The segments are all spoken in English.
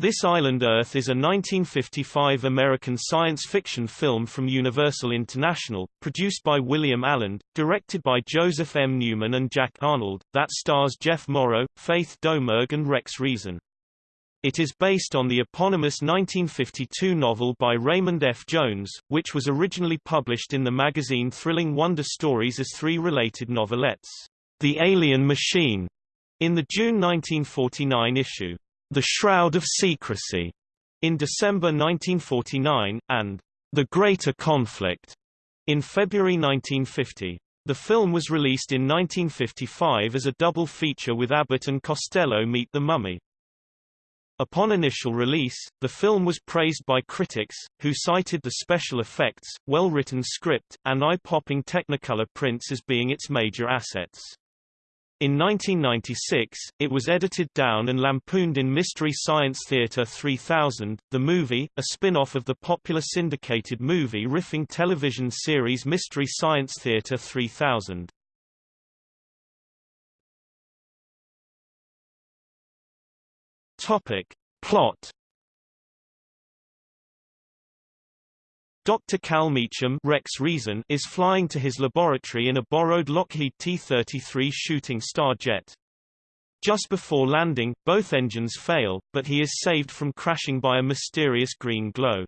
This Island Earth is a 1955 American science fiction film from Universal International, produced by William Alland, directed by Joseph M. Newman and Jack Arnold, that stars Jeff Morrow, Faith Domergue and Rex Reason. It is based on the eponymous 1952 novel by Raymond F. Jones, which was originally published in the magazine Thrilling Wonder Stories as three related novelettes, The Alien Machine, in the June 1949 issue. The Shroud of Secrecy in December 1949, and The Greater Conflict in February 1950. The film was released in 1955 as a double feature with Abbott and Costello Meet the Mummy. Upon initial release, the film was praised by critics, who cited the special effects, well-written script, and eye-popping Technicolor prints as being its major assets. In 1996, it was edited down and lampooned in Mystery Science Theater 3000, the movie, a spin-off of the popular syndicated movie riffing television series Mystery Science Theater 3000. Topic. Plot Dr. Cal Meacham Rex Reason is flying to his laboratory in a borrowed Lockheed T-33 Shooting Star jet. Just before landing, both engines fail, but he is saved from crashing by a mysterious green glow.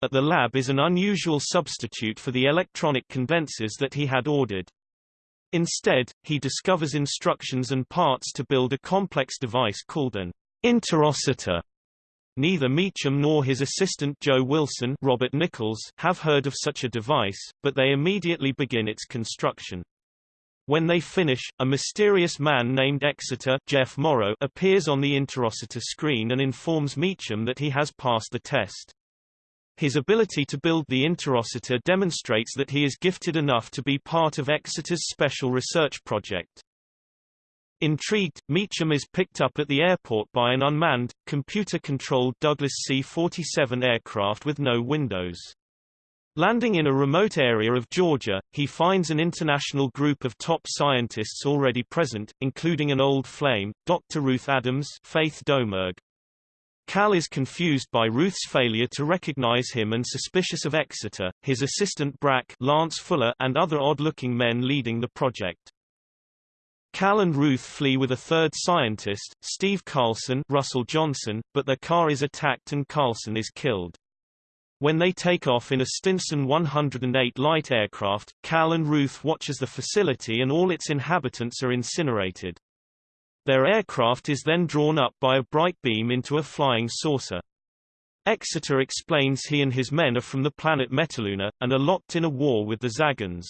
At the lab is an unusual substitute for the electronic condensers that he had ordered. Instead, he discovers instructions and parts to build a complex device called an interocitor Neither Meacham nor his assistant Joe Wilson Robert Nichols have heard of such a device, but they immediately begin its construction. When they finish, a mysterious man named Exeter Jeff Morrow appears on the interocitor screen and informs Meacham that he has passed the test. His ability to build the interocitor demonstrates that he is gifted enough to be part of Exeter's special research project. Intrigued, Meacham is picked up at the airport by an unmanned, computer-controlled Douglas C-47 aircraft with no windows. Landing in a remote area of Georgia, he finds an international group of top scientists already present, including an old flame, Dr. Ruth Adams Faith Domergue. Cal is confused by Ruth's failure to recognize him and suspicious of Exeter, his assistant Brack Lance Fuller and other odd-looking men leading the project. Cal and Ruth flee with a third scientist, Steve Carlson Russell Johnson, but their car is attacked and Carlson is killed. When they take off in a Stinson 108 light aircraft, Cal and Ruth watch as the facility and all its inhabitants are incinerated. Their aircraft is then drawn up by a bright beam into a flying saucer. Exeter explains he and his men are from the planet Metaluna, and are locked in a war with the Zagons.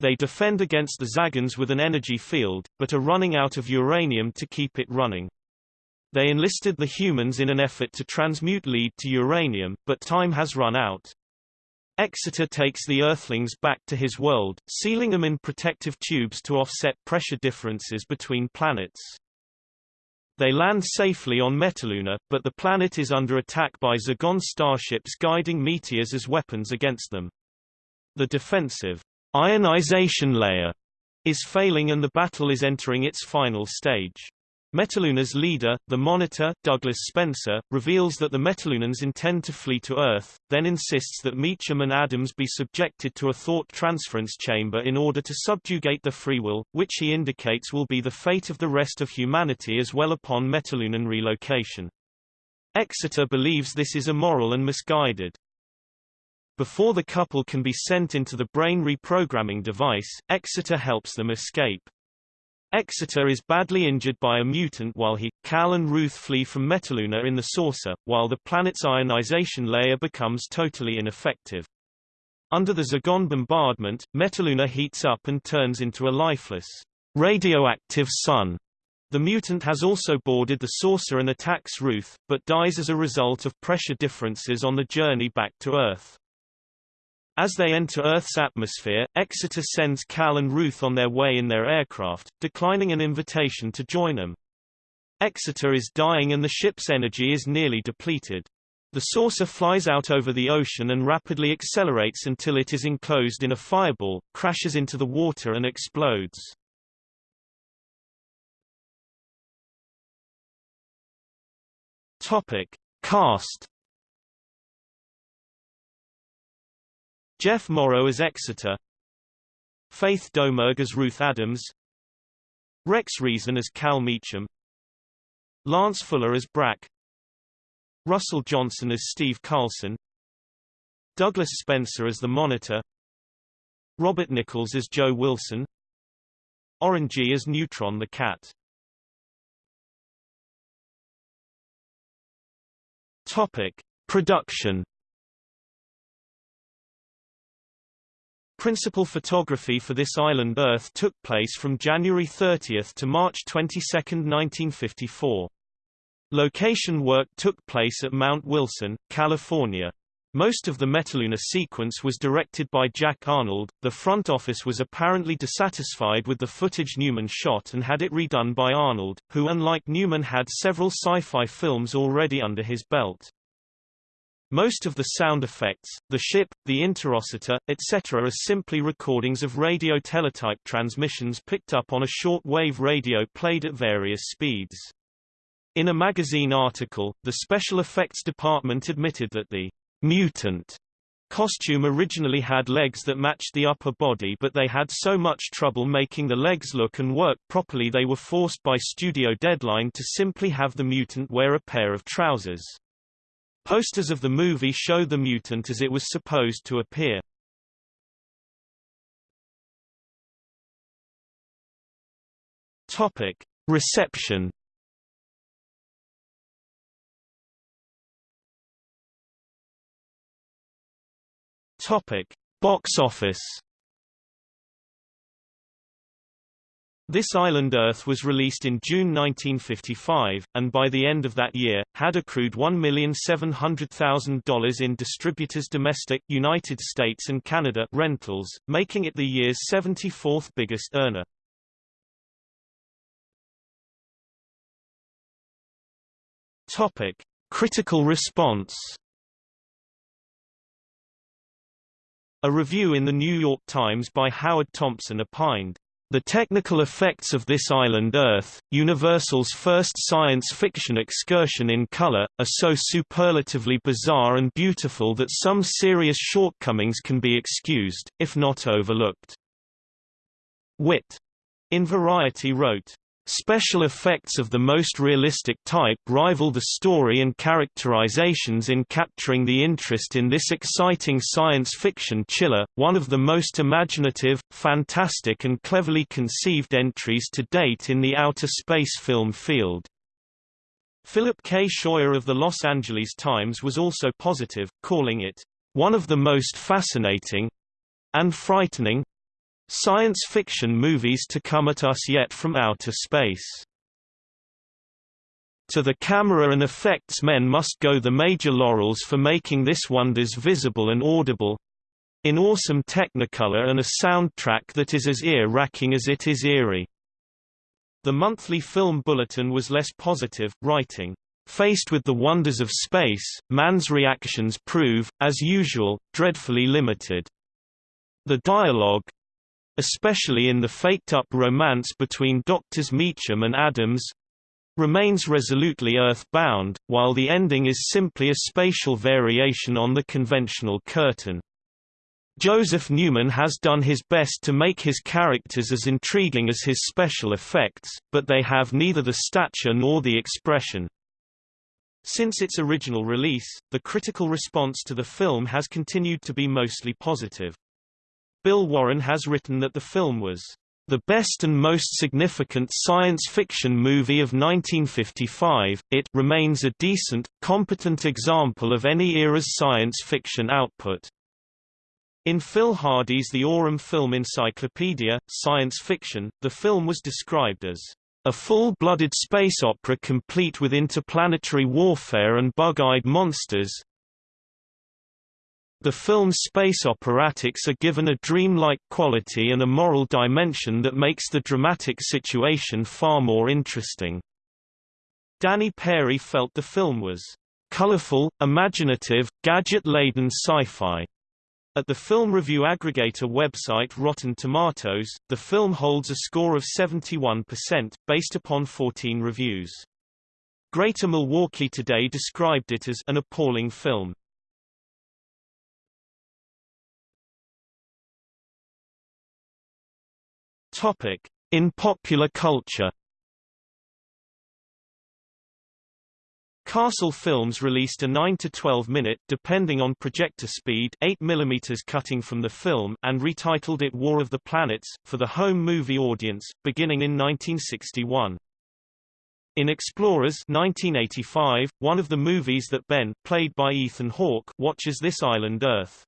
They defend against the Zagons with an energy field, but are running out of uranium to keep it running. They enlisted the humans in an effort to transmute lead to uranium, but time has run out. Exeter takes the Earthlings back to his world, sealing them in protective tubes to offset pressure differences between planets. They land safely on Metaluna, but the planet is under attack by Zagon starships guiding meteors as weapons against them. The defensive ionization layer is failing and the battle is entering its final stage. Metaluna's leader, the Monitor, Douglas Spencer, reveals that the Metalunans intend to flee to Earth, then insists that Meacham and Adams be subjected to a thought transference chamber in order to subjugate the free will, which he indicates will be the fate of the rest of humanity as well upon Metalunan relocation. Exeter believes this is immoral and misguided. Before the couple can be sent into the brain reprogramming device, Exeter helps them escape. Exeter is badly injured by a mutant while he, Cal and Ruth flee from Metaluna in the saucer, while the planet's ionization layer becomes totally ineffective. Under the Zagon bombardment, Metaluna heats up and turns into a lifeless, radioactive sun. The mutant has also boarded the saucer and attacks Ruth, but dies as a result of pressure differences on the journey back to Earth. As they enter Earth's atmosphere, Exeter sends Cal and Ruth on their way in their aircraft, declining an invitation to join them. Exeter is dying and the ship's energy is nearly depleted. The saucer flies out over the ocean and rapidly accelerates until it is enclosed in a fireball, crashes into the water and explodes. Topic. Cast Jeff Morrow as Exeter. Faith Domergue as Ruth Adams. Rex Reason as Cal Meacham. Lance Fuller as Brack. Russell Johnson as Steve Carlson. Douglas Spencer as the Monitor. Robert Nichols as Joe Wilson. Orangey as Neutron the Cat. Topic. Production Principal photography for this island Earth took place from January 30 to March 22, 1954. Location work took place at Mount Wilson, California. Most of the Metaluna sequence was directed by Jack Arnold. The front office was apparently dissatisfied with the footage Newman shot and had it redone by Arnold, who unlike Newman had several sci-fi films already under his belt. Most of the sound effects, the ship, the interocitor, etc. are simply recordings of radio teletype transmissions picked up on a short-wave radio played at various speeds. In a magazine article, the special effects department admitted that the mutant costume originally had legs that matched the upper body but they had so much trouble making the legs look and work properly they were forced by studio deadline to simply have the mutant wear a pair of trousers. Posters of the movie show the mutant as it was supposed to appear. Topic: Reception. Topic: Box office. This island Earth was released in June 1955, and by the end of that year, had accrued $1,700,000 in distributors domestic United States and Canada rentals, making it the year's 74th biggest earner. Topic: Critical response. A review in the New York Times by Howard Thompson opined, the technical effects of this island Earth, Universal's first science fiction excursion in color, are so superlatively bizarre and beautiful that some serious shortcomings can be excused, if not overlooked. Whit. In Variety wrote, Special effects of the most realistic type rival the story and characterizations in capturing the interest in this exciting science fiction chiller, one of the most imaginative, fantastic and cleverly conceived entries to date in the outer space film field. Philip K. Scheuer of the Los Angeles Times was also positive, calling it, "...one of the most fascinating—and frightening Science fiction movies to come at us yet from outer space. To the camera and effects men must go the major laurels for making this wonders visible and audible in awesome technicolor and a soundtrack that is as ear-racking as it is eerie. The monthly film bulletin was less positive, writing, Faced with the wonders of space, man's reactions prove, as usual, dreadfully limited. The dialogue, especially in the faked-up romance between Doctors Meacham and Adams, remains resolutely earth-bound, while the ending is simply a spatial variation on the conventional curtain. Joseph Newman has done his best to make his characters as intriguing as his special effects, but they have neither the stature nor the expression. Since its original release, the critical response to the film has continued to be mostly positive. Bill Warren has written that the film was the best and most significant science fiction movie of 1955. It remains a decent, competent example of any era's science fiction output. In Phil Hardy's The Aurum Film Encyclopedia, Science Fiction, the film was described as a full-blooded space opera complete with interplanetary warfare and bug-eyed monsters, the film's space operatics are given a dreamlike quality and a moral dimension that makes the dramatic situation far more interesting. Danny Peary felt the film was colorful, imaginative, gadget-laden sci-fi. At the film review aggregator website Rotten Tomatoes, the film holds a score of 71%, based upon 14 reviews. Greater Milwaukee Today described it as an appalling film. Topic: In popular culture. Castle Films released a 9 to 12 minute, depending on projector speed, 8 mm cutting from the film, and retitled it War of the Planets, for the home movie audience, beginning in 1961. In Explorers 1985, one of the movies that Ben, played by Ethan Hawke, watches this island Earth.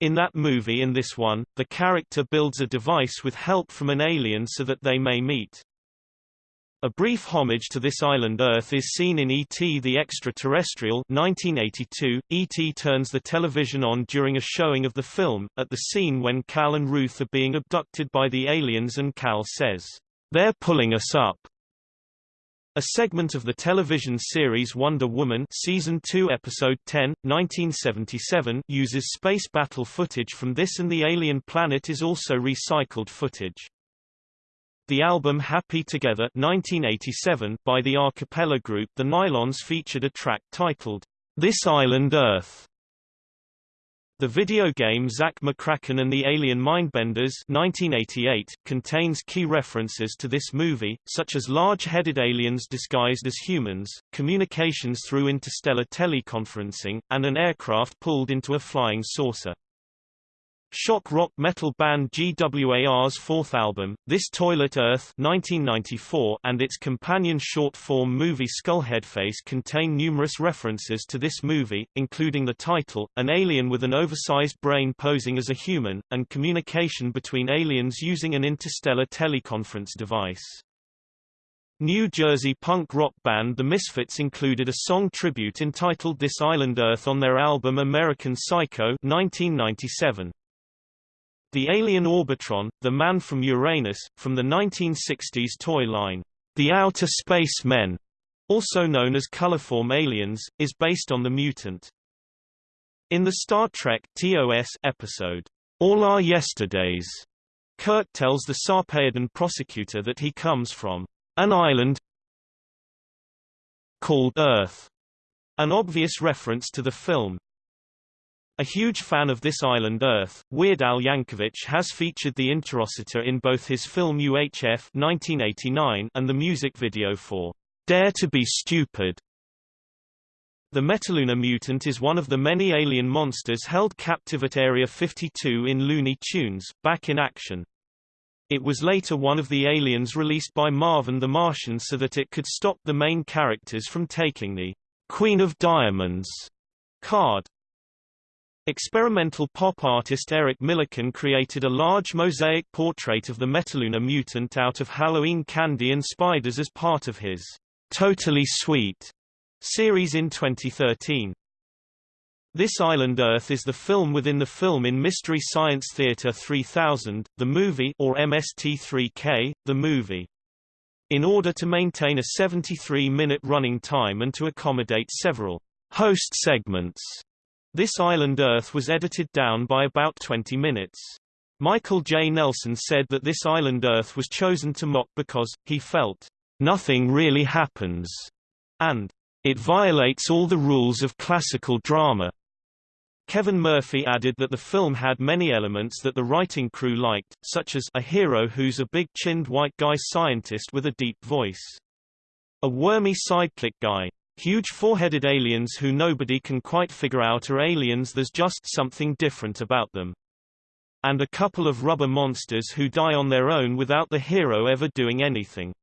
In that movie and this one, the character builds a device with help from an alien so that they may meet. A brief homage to this island Earth is seen in E.T. the Extraterrestrial 1982. E.T. turns the television on during a showing of the film, at the scene when Cal and Ruth are being abducted by the aliens and Cal says, They're pulling us up. A segment of the television series Wonder Woman Season 2 Episode 10, 1977 uses space battle footage from this and the alien planet is also recycled footage. The album Happy Together 1987 by the a cappella group The Nylons featured a track titled, This Island Earth. The video game Zak McKracken and the Alien Mindbenders 1988 contains key references to this movie, such as large-headed aliens disguised as humans, communications through interstellar teleconferencing, and an aircraft pulled into a flying saucer. Shock rock metal band GWAR's fourth album, This Toilet Earth 1994, and its companion short-form movie Skullheadface contain numerous references to this movie, including the title, an alien with an oversized brain posing as a human, and communication between aliens using an interstellar teleconference device. New Jersey punk rock band The Misfits included a song tribute entitled This Island Earth on their album American Psycho 1997. The alien Orbitron, the man from Uranus, from the 1960s toy line, The Outer Space Men, also known as colorform aliens, is based on the mutant. In the Star Trek TOS episode, All Our Yesterdays, Kirk tells the Sarpeidon prosecutor that he comes from an island called Earth, an obvious reference to the film. A huge fan of this island Earth, Weird Al Yankovic has featured the Interocitor in both his film UHF 1989 and the music video for Dare to be Stupid. The Metaluna mutant is one of the many alien monsters held captive at Area 52 in Looney Tunes, back in action. It was later one of the aliens released by Marvin the Martian so that it could stop the main characters from taking the Queen of Diamonds card. Experimental pop artist Eric Millikan created a large mosaic portrait of the Metaluna mutant out of Halloween candy and spiders as part of his Totally Sweet series in 2013. This Island Earth is the film within the film in Mystery Science Theater 3000, the movie or MST3K, the movie. In order to maintain a 73-minute running time and to accommodate several host segments, this Island Earth was edited down by about 20 minutes. Michael J. Nelson said that this Island Earth was chosen to mock because, he felt, nothing really happens, and it violates all the rules of classical drama. Kevin Murphy added that the film had many elements that the writing crew liked, such as a hero who's a big-chinned white guy scientist with a deep voice. A wormy sidekick guy, Huge four-headed aliens who nobody can quite figure out are aliens there's just something different about them. And a couple of rubber monsters who die on their own without the hero ever doing anything.